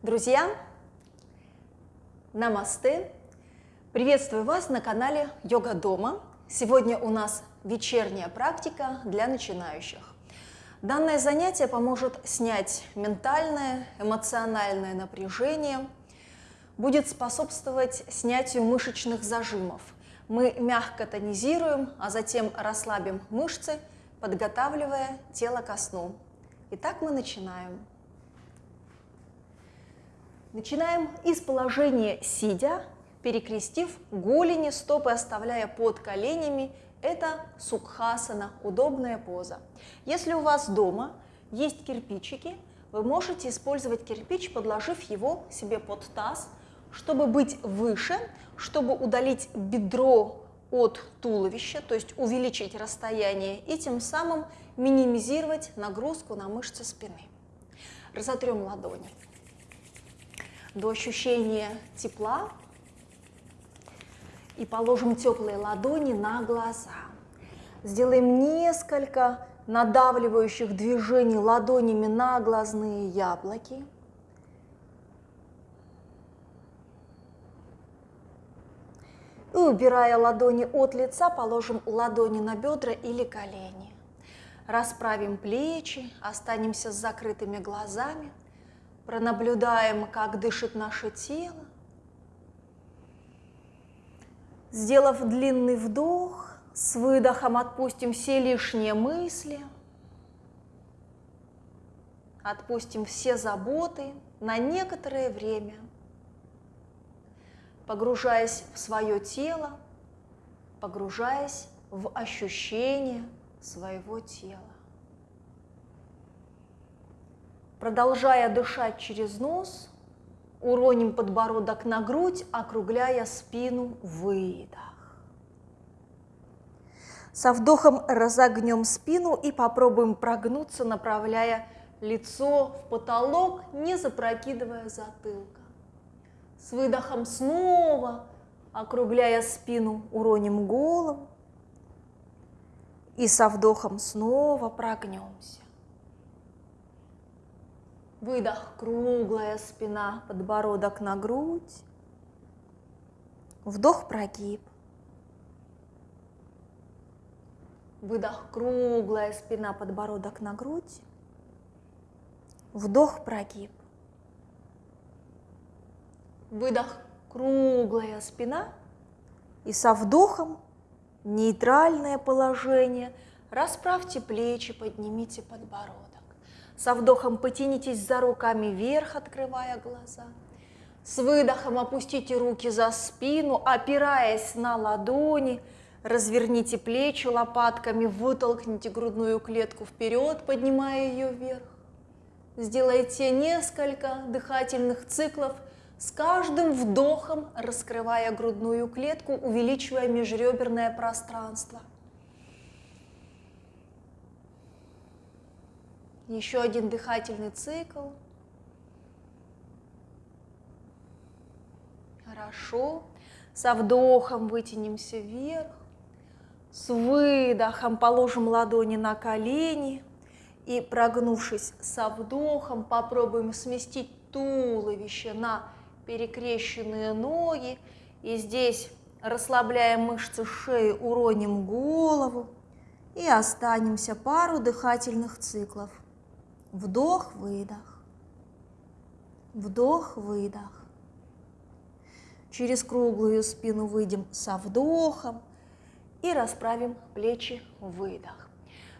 Друзья, намасте! Приветствую вас на канале Йога Дома. Сегодня у нас вечерняя практика для начинающих. Данное занятие поможет снять ментальное, эмоциональное напряжение, будет способствовать снятию мышечных зажимов. Мы мягко тонизируем, а затем расслабим мышцы, подготавливая тело ко сну. Итак, мы начинаем. Начинаем из положения сидя, перекрестив голени, стопы оставляя под коленями. Это сукхасана, удобная поза. Если у вас дома есть кирпичики, вы можете использовать кирпич, подложив его себе под таз, чтобы быть выше, чтобы удалить бедро от туловища, то есть увеличить расстояние и тем самым минимизировать нагрузку на мышцы спины. Разотрем ладони до ощущения тепла и положим теплые ладони на глаза. Сделаем несколько надавливающих движений ладонями на глазные яблоки. И убирая ладони от лица, положим ладони на бедра или колени. Расправим плечи, останемся с закрытыми глазами – пронаблюдаем, как дышит наше тело. Сделав длинный вдох, с выдохом отпустим все лишние мысли, отпустим все заботы на некоторое время, погружаясь в свое тело, погружаясь в ощущение своего тела. Продолжая дышать через нос, уроним подбородок на грудь, округляя спину, выдох. Со вдохом разогнем спину и попробуем прогнуться, направляя лицо в потолок, не запрокидывая затылка. С выдохом снова, округляя спину, уроним голову. И со вдохом снова прогнемся. Выдох, круглая спина, подбородок на грудь. Вдох, прогиб. Выдох, круглая спина, подбородок на грудь. Вдох, прогиб. Выдох, круглая спина. И со вдохом нейтральное положение. Расправьте плечи, поднимите подбородок. Со вдохом потянитесь за руками вверх, открывая глаза. С выдохом опустите руки за спину, опираясь на ладони. Разверните плечи лопатками, вытолкните грудную клетку вперед, поднимая ее вверх. Сделайте несколько дыхательных циклов, с каждым вдохом раскрывая грудную клетку, увеличивая межреберное пространство. Еще один дыхательный цикл. Хорошо. Со вдохом вытянемся вверх. С выдохом положим ладони на колени. И прогнувшись со вдохом, попробуем сместить туловище на перекрещенные ноги. И здесь расслабляем мышцы шеи, уроним голову и останемся пару дыхательных циклов. Вдох, выдох. Вдох, выдох. Через круглую спину выйдем со вдохом и расправим плечи, выдох.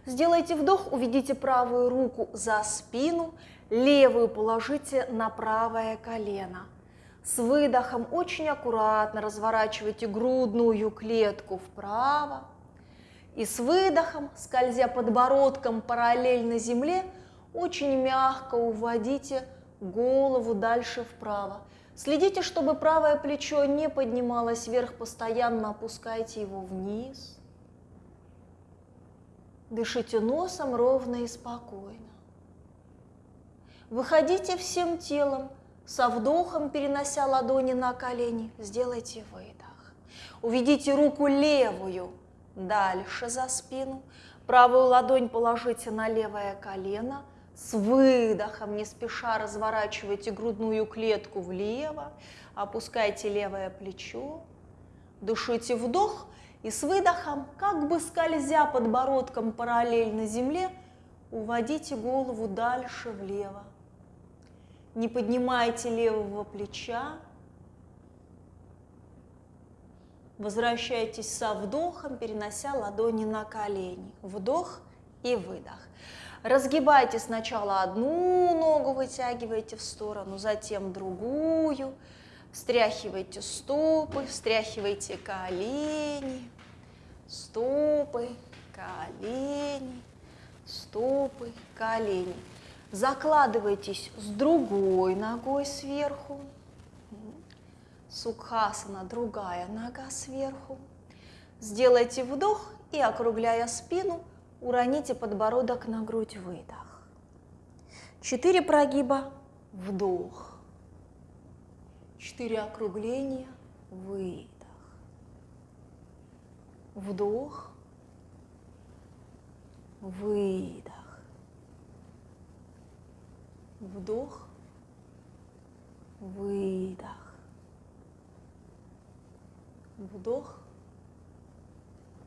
Сделайте вдох, уведите правую руку за спину, левую положите на правое колено. С выдохом очень аккуратно разворачивайте грудную клетку вправо. И с выдохом, скользя подбородком параллельно земле, очень мягко уводите голову дальше вправо. Следите, чтобы правое плечо не поднималось вверх, постоянно опускайте его вниз. Дышите носом ровно и спокойно. Выходите всем телом, со вдохом перенося ладони на колени, сделайте выдох. Уведите руку левую дальше за спину, правую ладонь положите на левое колено – С выдохом не спеша разворачивайте грудную клетку влево, опускайте левое плечо, дышите вдох и с выдохом, как бы скользя подбородком параллельно земле, уводите голову дальше влево. Не поднимайте левого плеча, Возвращайтесь со вдохом, перенося ладони на колени. Вдох и выдох. Разгибайте сначала одну ногу, вытягивайте в сторону, затем другую. Встряхивайте стопы, встряхивайте колени, стопы, колени, стопы, колени. Закладывайтесь с другой ногой сверху. Сукхасана, другая нога сверху. Сделайте вдох и, округляя спину, уроните подбородок на грудь, выдох. Четыре прогиба, вдох. Четыре округления, выдох. Вдох, выдох. Вдох, выдох. Вдох,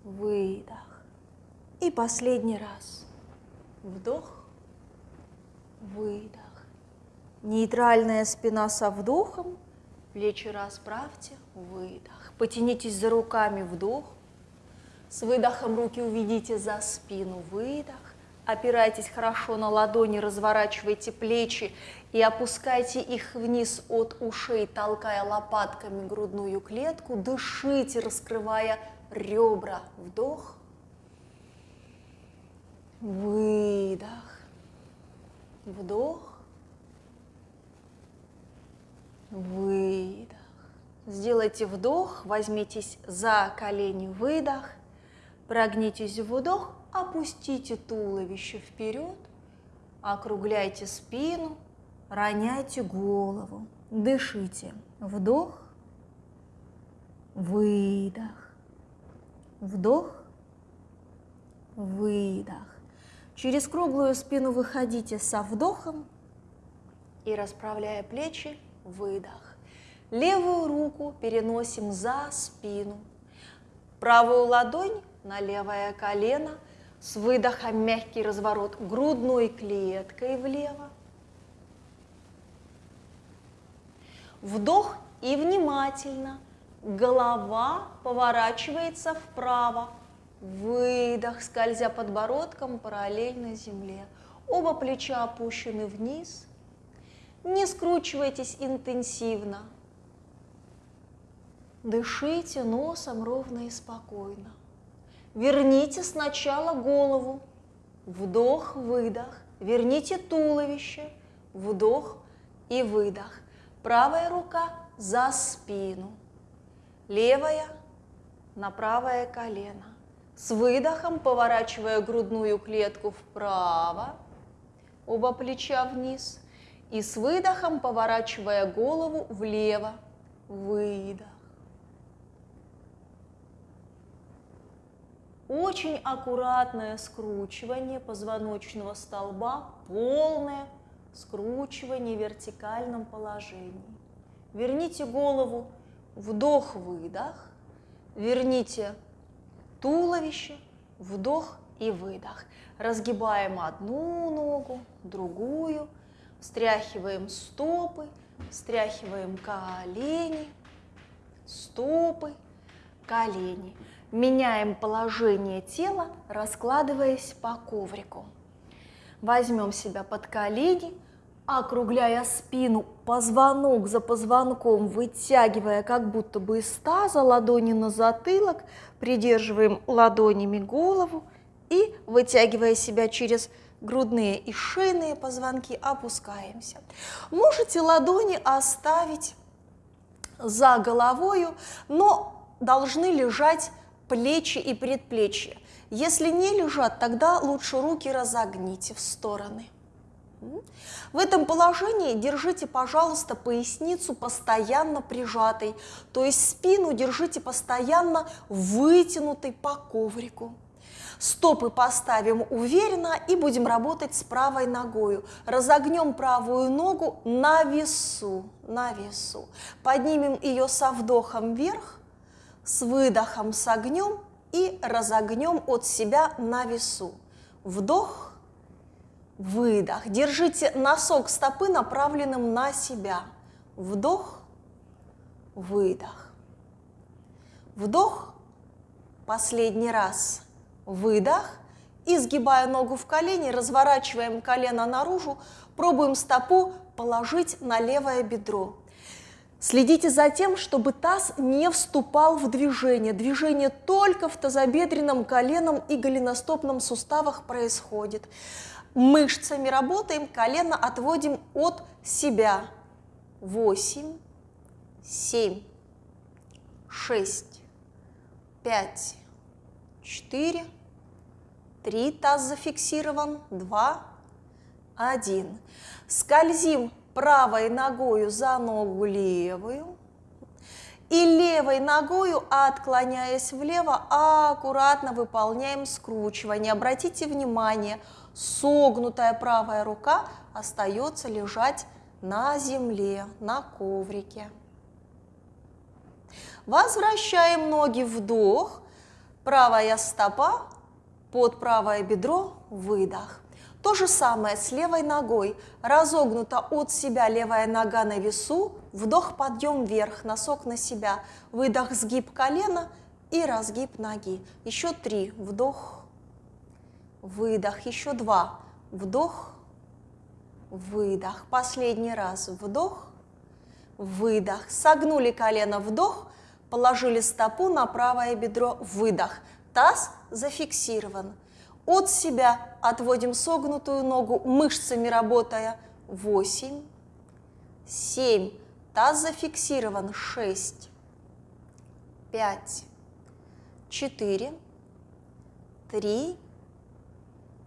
выдох. И последний раз. Вдох, выдох. Нейтральная спина со вдохом, плечи расправьте, выдох. Потянитесь за руками, вдох. С выдохом руки уведите за спину, выдох. Опирайтесь хорошо на ладони, разворачивайте плечи и опускайте их вниз от ушей, толкая лопатками грудную клетку. Дышите, раскрывая ребра. Вдох. Выдох. Вдох. Выдох. Сделайте вдох, возьмитесь за колени, выдох. Прогнитесь в вдох, опустите туловище вперед, округляйте спину, роняйте голову, дышите. Вдох, выдох, вдох, выдох. Через круглую спину выходите со вдохом и расправляя плечи, выдох. Левую руку переносим за спину. Правую ладонь на левое колено – с выдохом мягкий разворот грудной клеткой влево. Вдох и внимательно. Голова поворачивается вправо. Выдох, скользя подбородком параллельно земле. Оба плеча опущены вниз. Не скручивайтесь интенсивно. Дышите носом ровно и спокойно. Верните сначала голову. Вдох, выдох. Верните туловище. Вдох и выдох. Правая рука за спину. Левая на правое колено. С выдохом поворачивая грудную клетку вправо. Оба плеча вниз. И с выдохом поворачивая голову влево. Выдох. Очень аккуратное скручивание позвоночного столба, полное скручивание в вертикальном положении. Верните голову, вдох-выдох, верните туловище, вдох и выдох. Разгибаем одну ногу, другую, встряхиваем стопы, встряхиваем колени, стопы, колени. Меняем положение тела, раскладываясь по коврику. Возьмем себя под колени, округляя спину, позвонок за позвонком, вытягивая как будто бы из таза, ладони на затылок, придерживаем ладонями голову и, вытягивая себя через грудные и шейные позвонки, опускаемся. Можете ладони оставить за головою, но должны лежать плечи и предплечья. Если не лежат, тогда лучше руки разогните в стороны. В этом положении держите, пожалуйста, поясницу постоянно прижатой, то есть спину держите постоянно вытянутой по коврику. Стопы поставим уверенно и будем работать с правой ногой. Разогнем правую ногу на весу, на весу. Поднимем ее со вдохом вверх, с выдохом согнем и разогнем от себя на весу. Вдох, выдох. Держите носок стопы направленным на себя. Вдох, выдох. Вдох, последний раз, выдох. И сгибая ногу в колени, разворачиваем колено наружу, пробуем стопу положить на левое бедро. Следите за тем, чтобы таз не вступал в движение. Движение только в тазобедренном, коленном и голеностопном суставах происходит. Мышцами работаем, колено отводим от себя. Восемь, семь, шесть, пять, четыре, три, таз зафиксирован, два, один. Скользим правой ногою за ногу левую и левой ногою, отклоняясь влево, аккуратно выполняем скручивание. Обратите внимание, согнутая правая рука остается лежать на земле, на коврике. Возвращаем ноги вдох, правая стопа под правое бедро, выдох. То же самое с левой ногой. Разогнута от себя левая нога на весу, вдох, подъем вверх, носок на себя, выдох, сгиб колена и разгиб ноги. Еще три, вдох, выдох, еще два, вдох, выдох. Последний раз, вдох, выдох. Согнули колено, вдох, положили стопу на правое бедро, выдох. Таз зафиксирован. От себя отводим согнутую ногу, мышцами работая. 8, 7, таз зафиксирован. 6, 5, 4, 3,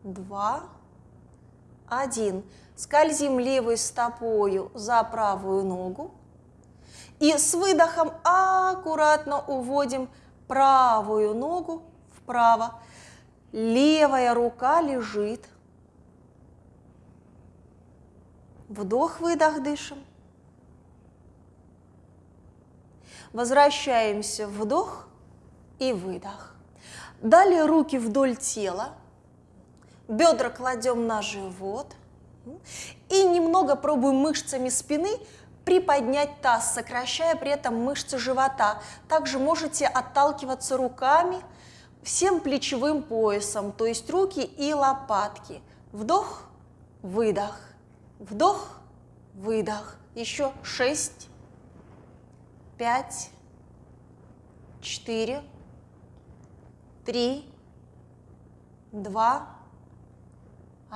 2, 1. Скользим левой стопою за правую ногу. И с выдохом аккуратно уводим правую ногу вправо левая рука лежит. Вдох-выдох дышим. Возвращаемся, вдох и выдох. Далее руки вдоль тела, бедра кладем на живот и немного пробуем мышцами спины приподнять таз, сокращая при этом мышцы живота. Также можете отталкиваться руками – всем плечевым поясом, то есть руки и лопатки. Вдох, выдох, вдох, выдох. Еще шесть, пять, четыре, три, два,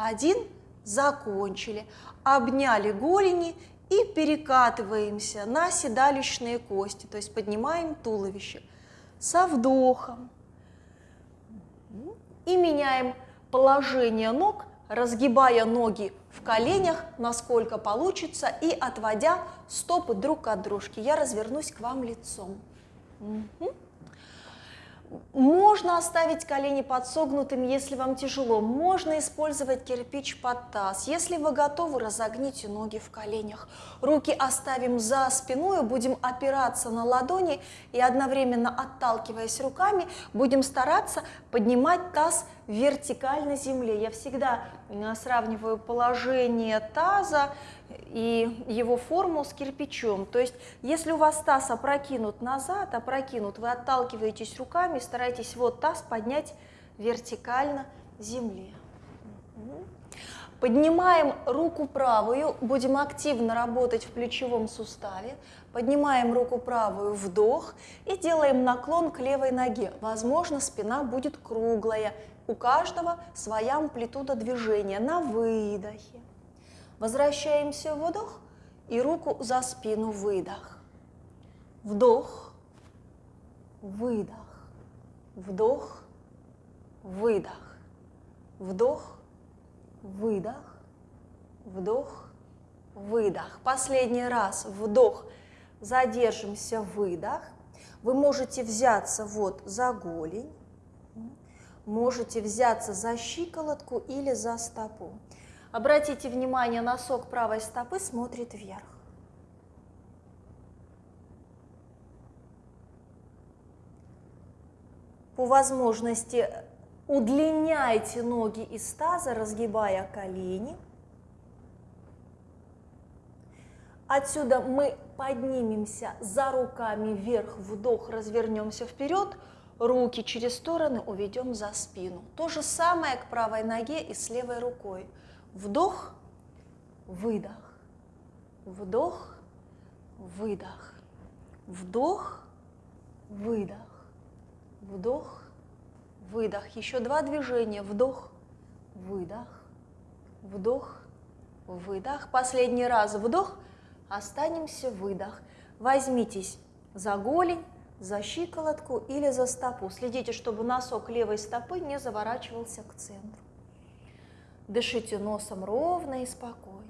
один. Закончили. Обняли голени и перекатываемся на седалищные кости, то есть поднимаем туловище со вдохом и меняем положение ног, разгибая ноги в коленях, насколько получится, и отводя стопы друг от дружки. Я развернусь к вам лицом. Угу. Можно оставить колени подсогнутыми, если вам тяжело. Можно использовать кирпич под таз. Если вы готовы, разогните ноги в коленях. Руки оставим за спиной, будем опираться на ладони и одновременно отталкиваясь руками, будем стараться поднимать таз вертикально земле. Я всегда э, сравниваю положение таза и его форму с кирпичом. То есть, если у вас таз опрокинут назад, опрокинут, вы отталкиваетесь руками, старайтесь вот таз поднять вертикально земле. Поднимаем руку правую, будем активно работать в плечевом суставе. Поднимаем руку правую, вдох и делаем наклон к левой ноге. Возможно, спина будет круглая. У каждого своя амплитуда движения на выдохе. Возвращаемся в вдох и руку за спину выдох. Вдох, выдох, вдох, выдох, вдох, выдох, вдох, выдох. Последний раз вдох, задержимся, выдох. Вы можете взяться вот за голень, можете взяться за щиколотку или за стопу. Обратите внимание, носок правой стопы смотрит вверх. По возможности удлиняйте ноги из таза, разгибая колени. Отсюда мы поднимемся за руками вверх, вдох, развернемся вперед, руки через стороны уведем за спину. То же самое к правой ноге и с левой рукой. Вдох, выдох, вдох, выдох, вдох, выдох, вдох, выдох. Еще два движения. Вдох, выдох, вдох, выдох. Последний раз вдох, останемся, выдох. Возьмитесь за голень, за щиколотку или за стопу. Следите, чтобы носок левой стопы не заворачивался к центру. Дышите носом ровно и спокойно.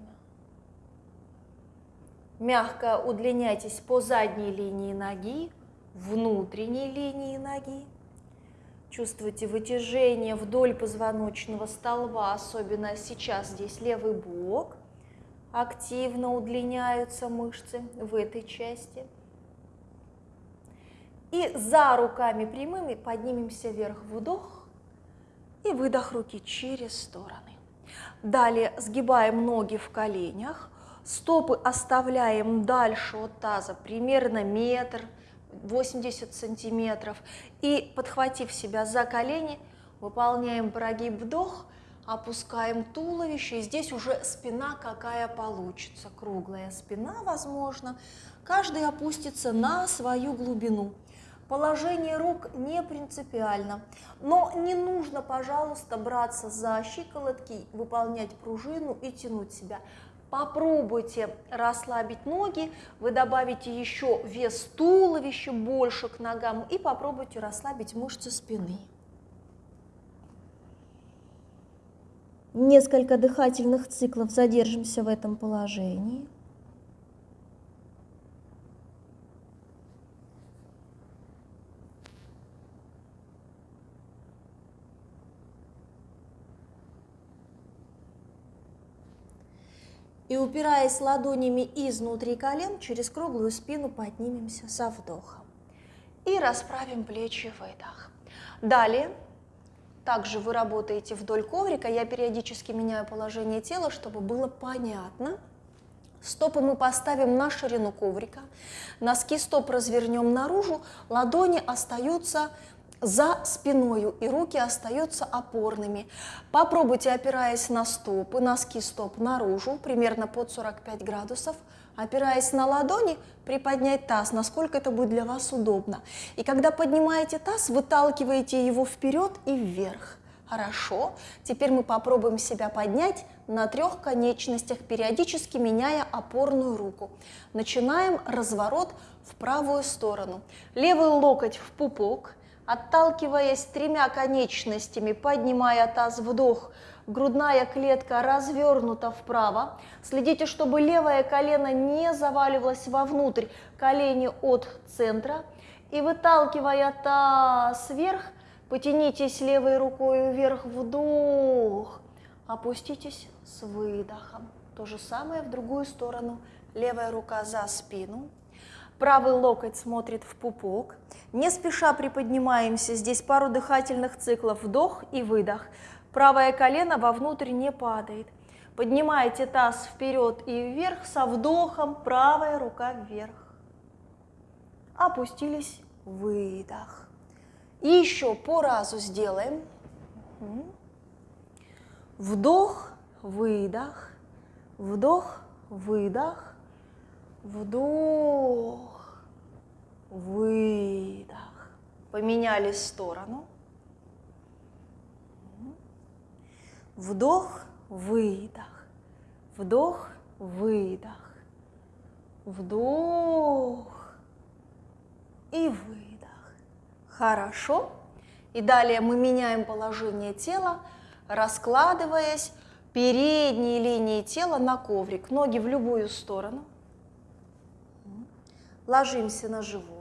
Мягко удлиняйтесь по задней линии ноги, внутренней линии ноги. Чувствуйте вытяжение вдоль позвоночного столба, особенно сейчас здесь левый бок. Активно удлиняются мышцы в этой части. И за руками прямыми поднимемся вверх, вдох и выдох руки через стороны. Далее сгибаем ноги в коленях, стопы оставляем дальше от таза, примерно метр, 80 сантиметров. И подхватив себя за колени, выполняем прогиб вдох, опускаем туловище. И здесь уже спина какая получится, круглая спина, возможно. Каждый опустится на свою глубину. Положение рук не принципиально, но не нужно, пожалуйста, браться за щиколотки, выполнять пружину и тянуть себя. Попробуйте расслабить ноги, вы добавите еще вес туловища больше к ногам и попробуйте расслабить мышцы спины. Несколько дыхательных циклов задержимся в этом положении. И упираясь ладонями изнутри колен, через круглую спину поднимемся со вдохом. И расправим плечи, выдох. Далее, также вы работаете вдоль коврика. Я периодически меняю положение тела, чтобы было понятно. Стопы мы поставим на ширину коврика, носки стоп развернем наружу, ладони остаются за спиною, и руки остаются опорными. Попробуйте, опираясь на стопы, носки стоп наружу, примерно под 45 градусов, опираясь на ладони, приподнять таз, насколько это будет для вас удобно. И когда поднимаете таз, выталкиваете его вперед и вверх. Хорошо. Теперь мы попробуем себя поднять на трех конечностях, периодически меняя опорную руку. Начинаем разворот в правую сторону. Левый локоть в пупок, Отталкиваясь тремя конечностями, поднимая таз вдох, грудная клетка развернута вправо. Следите, чтобы левое колено не заваливалось вовнутрь, колени от центра. И выталкивая таз вверх, потянитесь левой рукой вверх, вдох. Опуститесь с выдохом. То же самое в другую сторону. Левая рука за спину. Правый локоть смотрит в пупок. Не спеша приподнимаемся. Здесь пару дыхательных циклов. Вдох и выдох. Правое колено вовнутрь не падает. Поднимаете таз вперед и вверх со вдохом. Правая рука вверх. Опустились. Выдох. И еще по разу сделаем. Вдох, выдох, вдох, выдох, Вдох, выдох. Поменяли сторону. Вдох, выдох. Вдох, выдох. Вдох и выдох. Хорошо. И далее мы меняем положение тела, раскладываясь передней линией тела на коврик. Ноги в любую сторону ложимся на живот.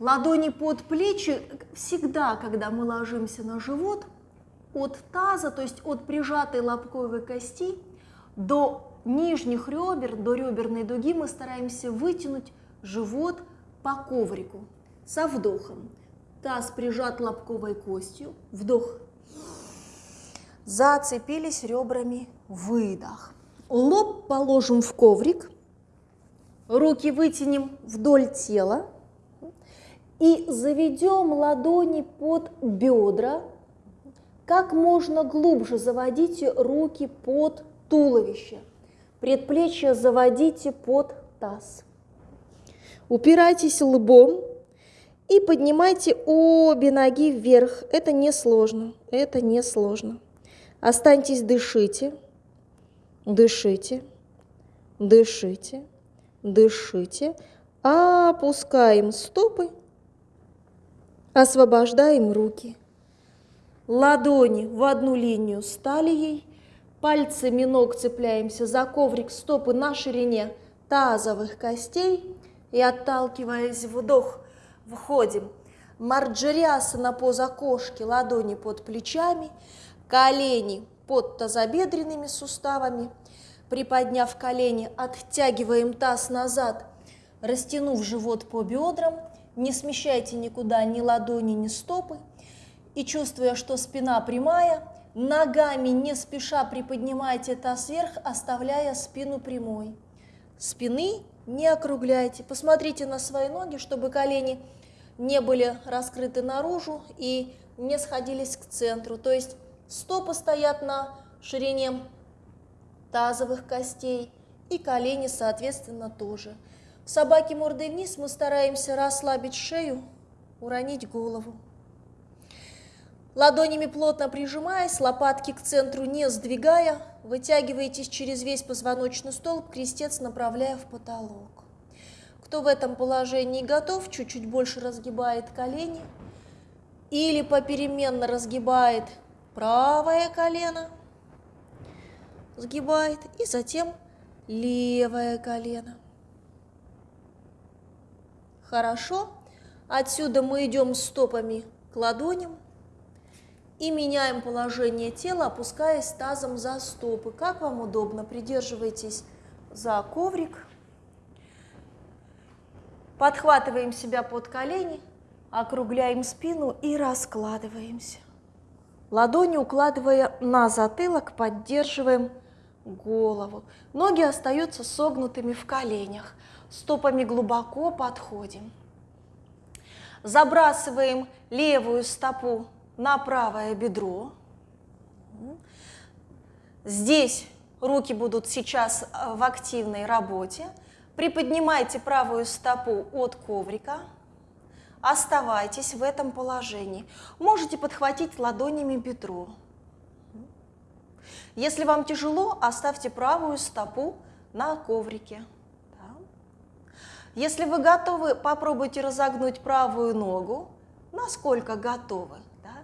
Ладони под плечи всегда, когда мы ложимся на живот, от таза, то есть от прижатой лобковой кости до нижних ребер, до реберной дуги мы стараемся вытянуть живот по коврику со вдохом. Таз прижат лобковой костью, вдох. Зацепились ребрами, выдох. Лоб положим в коврик, руки вытянем вдоль тела, и заведем ладони под бедра, как можно глубже заводите руки под туловище. Предплечья заводите под таз. Упирайтесь лбом и поднимайте обе ноги вверх. Это не сложно, это не сложно. Останьтесь, дышите, дышите, дышите, дышите. Опускаем стопы Освобождаем руки. Ладони в одну линию с талией, пальцами ног цепляемся за коврик стопы на ширине тазовых костей и, отталкиваясь вдох, входим. Марджериасана поза кошки, ладони под плечами, колени под тазобедренными суставами. Приподняв колени, оттягиваем таз назад, растянув живот по бедрам – не смещайте никуда ни ладони, ни стопы. И чувствуя, что спина прямая, ногами не спеша приподнимайте таз вверх, оставляя спину прямой. Спины не округляйте. Посмотрите на свои ноги, чтобы колени не были раскрыты наружу и не сходились к центру. То есть стопы стоят на ширине тазовых костей и колени, соответственно, тоже. Собаки мордой вниз мы стараемся расслабить шею, уронить голову. Ладонями плотно прижимаясь, лопатки к центру не сдвигая, вытягиваетесь через весь позвоночный столб, крестец направляя в потолок. Кто в этом положении готов, чуть-чуть больше разгибает колени или попеременно разгибает правое колено, сгибает, и затем левое колено. Хорошо. Отсюда мы идем стопами к ладоням и меняем положение тела, опускаясь тазом за стопы. Как вам удобно, придерживайтесь за коврик. Подхватываем себя под колени, округляем спину и раскладываемся. Ладони укладывая на затылок, поддерживаем голову. Ноги остаются согнутыми в коленях стопами глубоко подходим. Забрасываем левую стопу на правое бедро. Здесь руки будут сейчас э, в активной работе. Приподнимайте правую стопу от коврика. Оставайтесь в этом положении. Можете подхватить ладонями бедро. Если вам тяжело, оставьте правую стопу на коврике. Если вы готовы, попробуйте разогнуть правую ногу, насколько готовы. Да?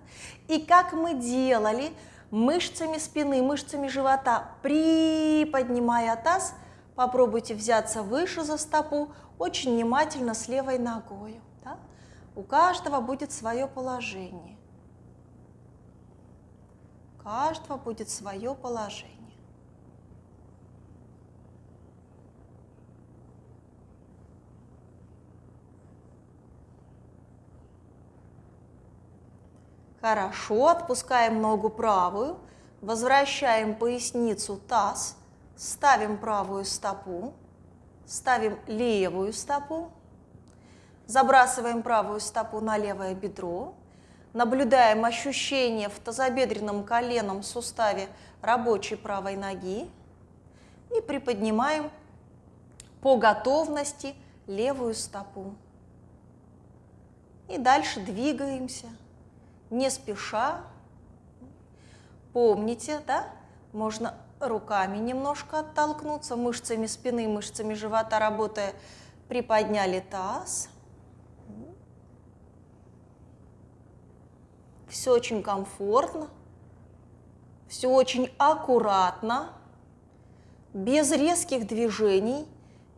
И как мы делали, мышцами спины, мышцами живота, приподнимая таз, попробуйте взяться выше за стопу, очень внимательно с левой ногой. Да? У каждого будет свое положение. У каждого будет свое положение. Хорошо, отпускаем ногу правую, возвращаем поясницу, таз, ставим правую стопу, ставим левую стопу, забрасываем правую стопу на левое бедро, наблюдаем ощущение в тазобедренном коленном суставе рабочей правой ноги и приподнимаем по готовности левую стопу. И дальше двигаемся не спеша. Помните, да, можно руками немножко оттолкнуться, мышцами спины, мышцами живота работая, приподняли таз. Все очень комфортно, все очень аккуратно, без резких движений,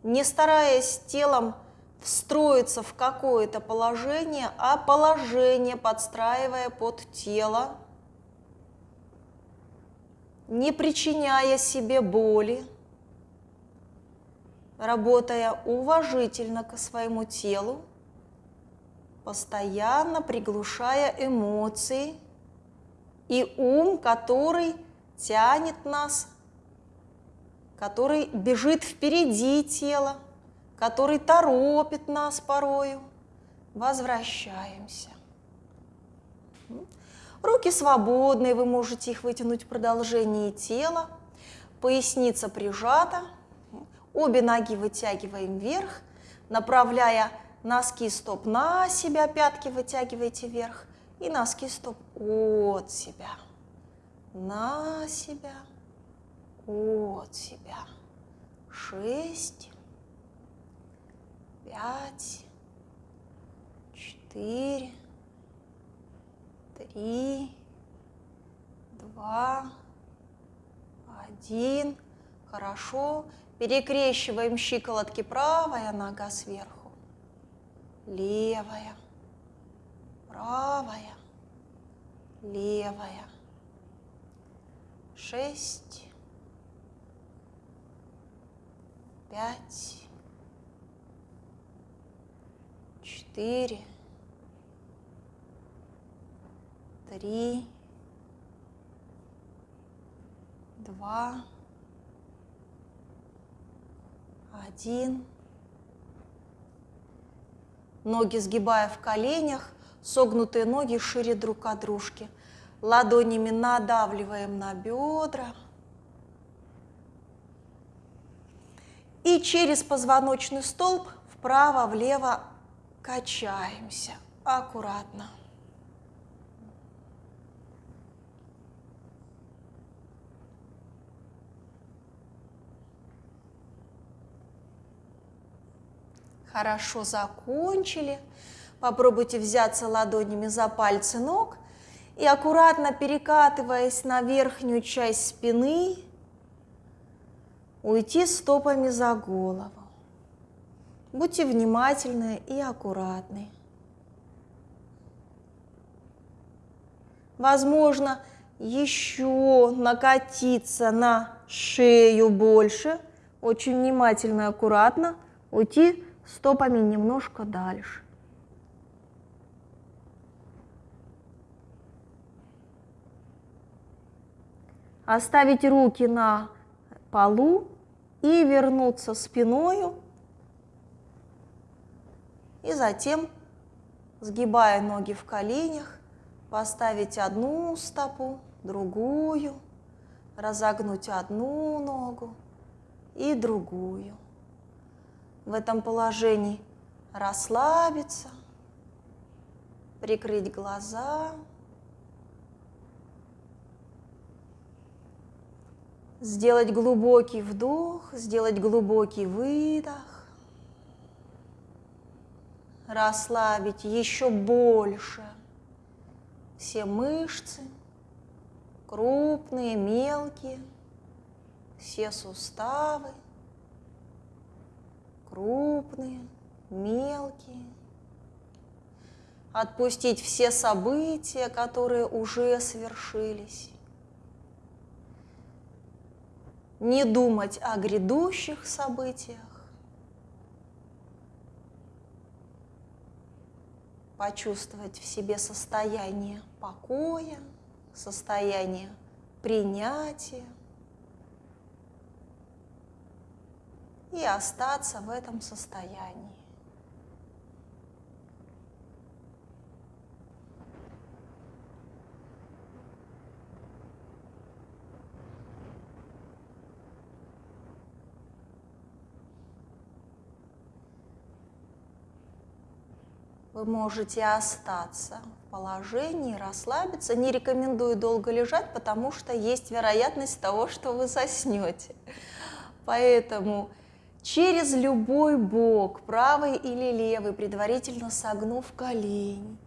не стараясь телом встроиться в какое-то положение, а положение подстраивая под тело, не причиняя себе боли, работая уважительно к своему телу, постоянно приглушая эмоции и ум, который тянет нас, который бежит впереди тела, который торопит нас порою. Возвращаемся. Руки свободные, вы можете их вытянуть в продолжении тела. Поясница прижата. Обе ноги вытягиваем вверх, направляя носки стоп на себя, пятки вытягиваете вверх и носки стоп от себя, на себя, от себя. Шесть, пять, четыре, три, два, один. Хорошо. Перекрещиваем щиколотки. Правая нога сверху. Левая. Правая. Левая. Шесть. Пять. Четыре. Три. Два один. Ноги сгибая в коленях, согнутые ноги шире друг от дружки. Ладонями надавливаем на бедра. И через позвоночный столб вправо-влево качаемся аккуратно. Хорошо закончили. Попробуйте взяться ладонями за пальцы ног и аккуратно перекатываясь на верхнюю часть спины, уйти стопами за голову. Будьте внимательны и аккуратны. Возможно, еще накатиться на шею больше. Очень внимательно и аккуратно уйти стопами немножко дальше. Оставить руки на полу и вернуться спиною. И затем, сгибая ноги в коленях, поставить одну стопу, другую, разогнуть одну ногу и другую. В этом положении расслабиться, прикрыть глаза, сделать глубокий вдох, сделать глубокий выдох, расслабить еще больше все мышцы, крупные, мелкие, все суставы крупные, мелкие. Отпустить все события, которые уже свершились. Не думать о грядущих событиях. Почувствовать в себе состояние покоя, состояние принятия. и остаться в этом состоянии. Вы можете остаться в положении, расслабиться. Не рекомендую долго лежать, потому что есть вероятность того, что вы заснете. Поэтому через любой бок, правый или левый, предварительно согнув колени,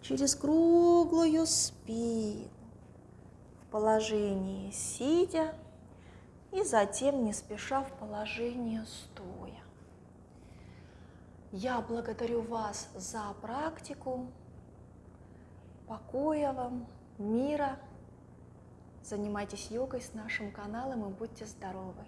через круглую спину, в положении сидя и затем не спеша в положение стоя. Я благодарю вас за практику. Покоя вам, мира. Занимайтесь йогой с нашим каналом и будьте здоровы.